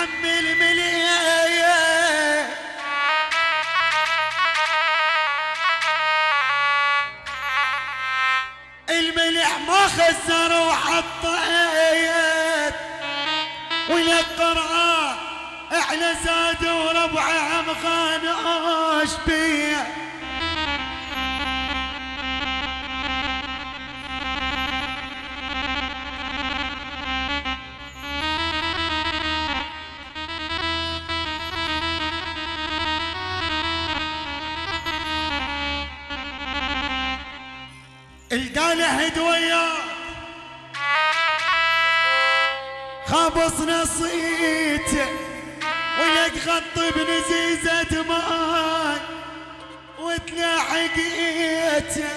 عم المليان الملح ما خسر وحطيت. وللقرآن أحلى زاد وربعه مخانوش بيه خابص نصيته ولك خط بنزيزة ماي وتلاحقيته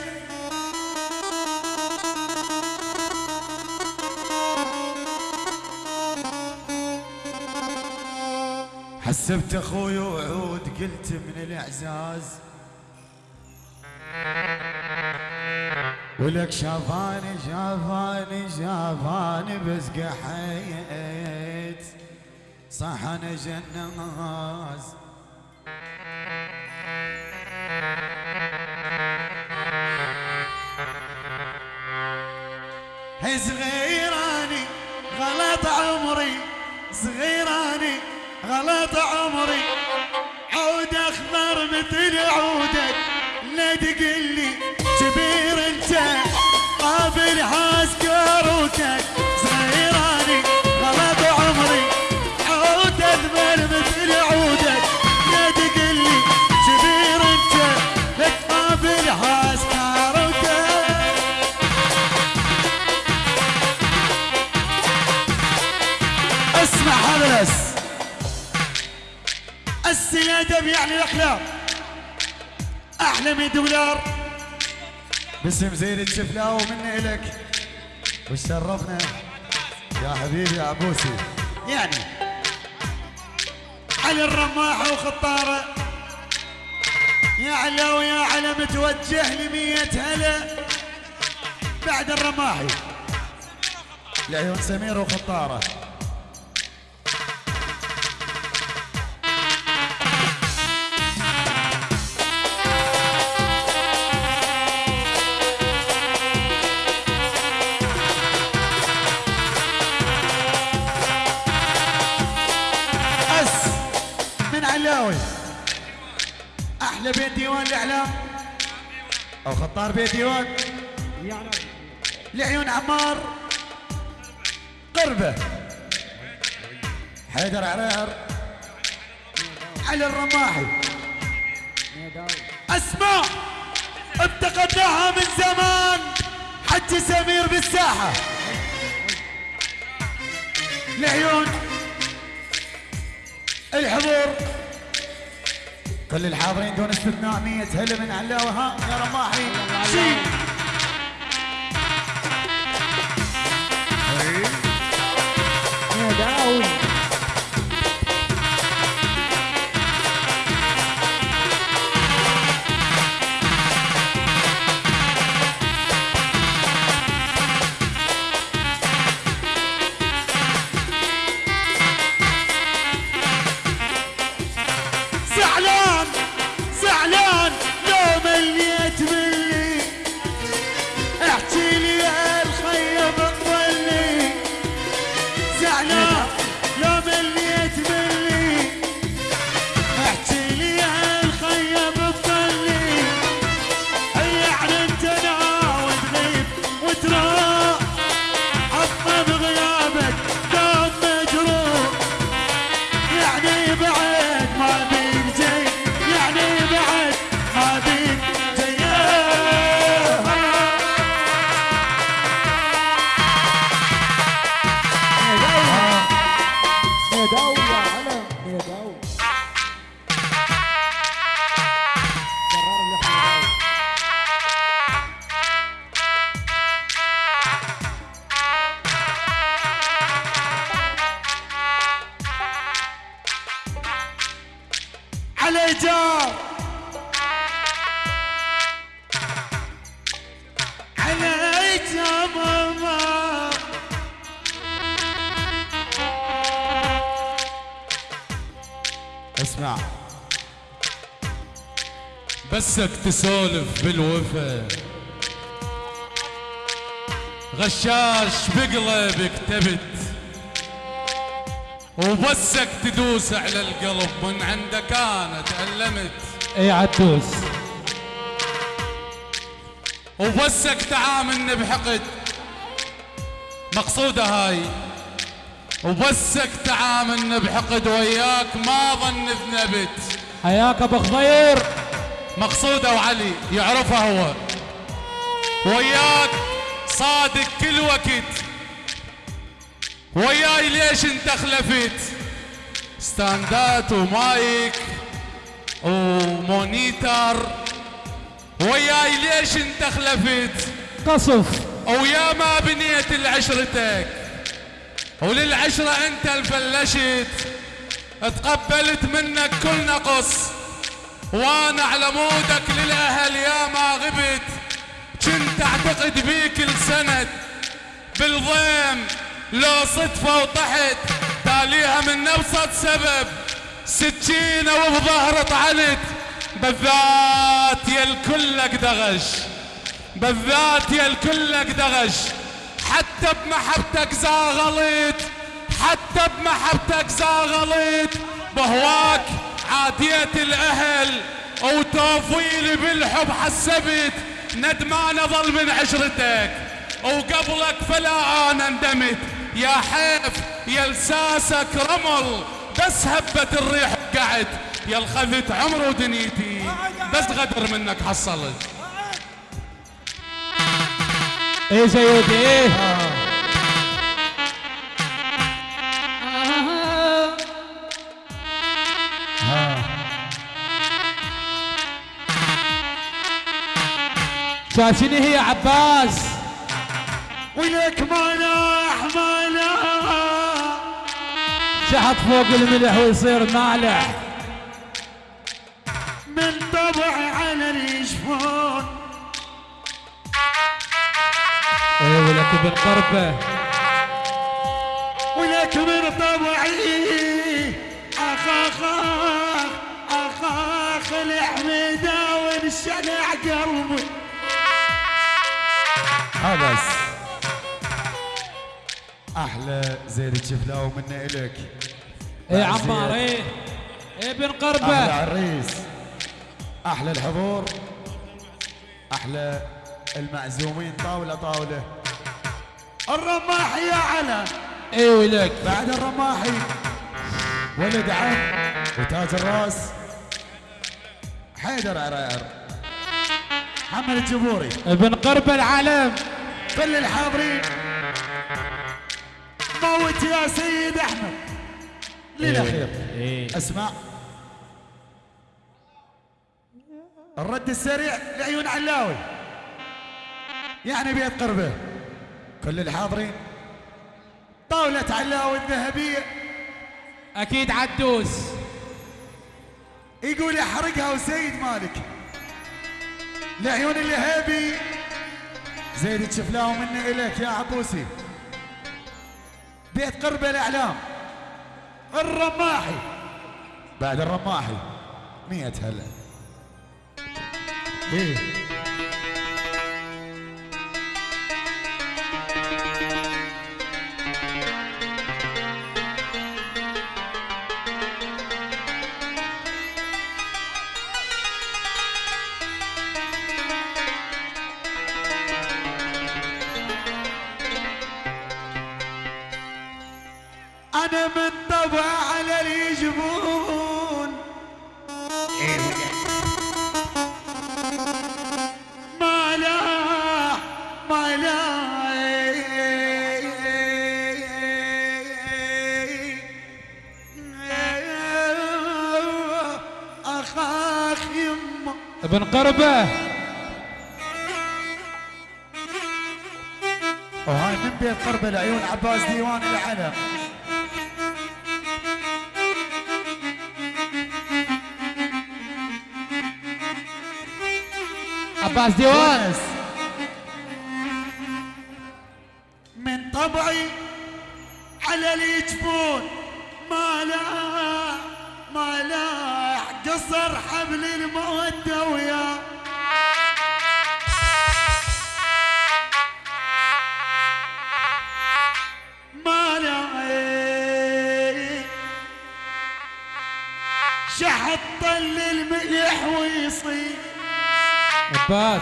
حسبت أخوي وعود قلت من الإعزاز ولك شافاني شافاني شافاني بس قحيت صح أنا جناز. هي صغيراني غلط عمري. صغيراني غلط عمري. عود أخضر مثل عودك. عسكروتك صغيراني غلط عمري عود اخضر مثل عودك. لا تقلي كبير أنت لا تقابل عسكروتك اسمع هذا السيادة يعني الأخلاق. أحلى من دولار. باسم زين الشفلاء ومني إلك. وشرفنا يا حبيبي يا عبوسي. يعني على الرماحة وخطارة. يا علا ويا علا متوجه لمية هلا. بعد الرماحي لعيون سمير وخطاره. من علاوي أحلى بيت ديوان الإعلام أو خطار بيت ديوان. لعيون عمار. قربة. حيدر عرير. علي الرماحي. أسماء افتقدناها من زمان. حج سمير بالساحة. لعيون الحضور. كل الحاضرين دون استثناء مية هلا من علاوة ها يا رماحي نداوي على اسمع. بسك تسولف بالوفا. غشاش بقلبك تبت. وبسك تدوس على القلب من عندك أنا تألمت. اي عدوس وبسك تعاملني بحقد. مقصودة هاي. وبسك تعاملني بحقد وياك ما ظن ذنبت حياك أبو خضير. مقصودة وعلي يعرفها هو. وياك صادق كل وقت. وياي ليش انت خلفت stand ات و mic و monitor. وياي ليش انت خلفت قصف. ويا ما بنيت لعشرتك وللعشرة أنت الفلشت تقبلت منك كل نقص. وأنا على مودك للأهل يا ما غبت. كنت أعتقد بيك السند. بالضيم لو صدفة وطحت. تاليها من نفسة سبب. سكينة وبظهر طعنت. بالذات يا الكلك دغش. بالذات يا الكلك دغش. حتى بمحبتك زاغلت حتى بمحبتك زاغلت بهواك عادية الأهل وتوفيلي بالحب حسبت ندمان أظل من عشرتك. وقبلك فلا أنا ندمت يا حيف يا لساسك رمل بس هبت الريح وقعت يا الخذت عمر ودنيتي بس غدر منك حصلت. إيه شنو هي عباس ولك مناح مناح شحط فوق الملح ويصير مالح من طبعي على اليشفون إيه ولك ابن قربه ولك من طبعي اخ اخ اخ اخ الحميدة والشلع قلبي. بس أحلى زين الشفلاوي منا الك إيه عمار إيه إيه ابن أحلى قربه عريس أحلى الحضور. أحلى المعزومين طاولة طاولة. الرماح يا علم إيه ولك؟ بعد الرماحي ولد عم وتاج الراس. حيدر عرير. محمد الجبوري. ابن قربه العلم كل الحاضرين. موت يا سيد أحمد. للأخير. إيه اسمع الرد السريع لعيون علاوي. يعني بيت قربه كل الحاضرين طاولة علاوي الذهبية أكيد عدوس. يقول يحرقها وسيد مالك. لعيون الهيبي. زيد تشفلاهم مني إليك يا عبوسي. بيت قربة الإعلام. الرماحي. بعد الرماحي. مية هلا. إيه. أنا من طبع على اليجبون ما لا ما لا. اخاخ يما ابن قربة. وهاي من بيت قرب العيون عباس ديوان العلم. عباس ديوان من طبعي على اليجفون ما لا ما لا قصر حبل المودة وياه شحط طل الملح ويصير. عباس.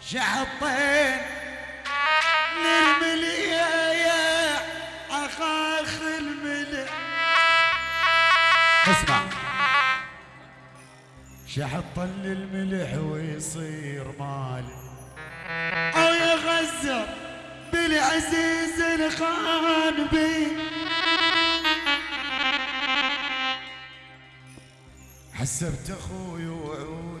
شحطين للمليا أخاخ الملح اسمع. شحط للملح ويصير مالي. أو يغزر بالعزيز الخان بي. حسبت أخوي وعود.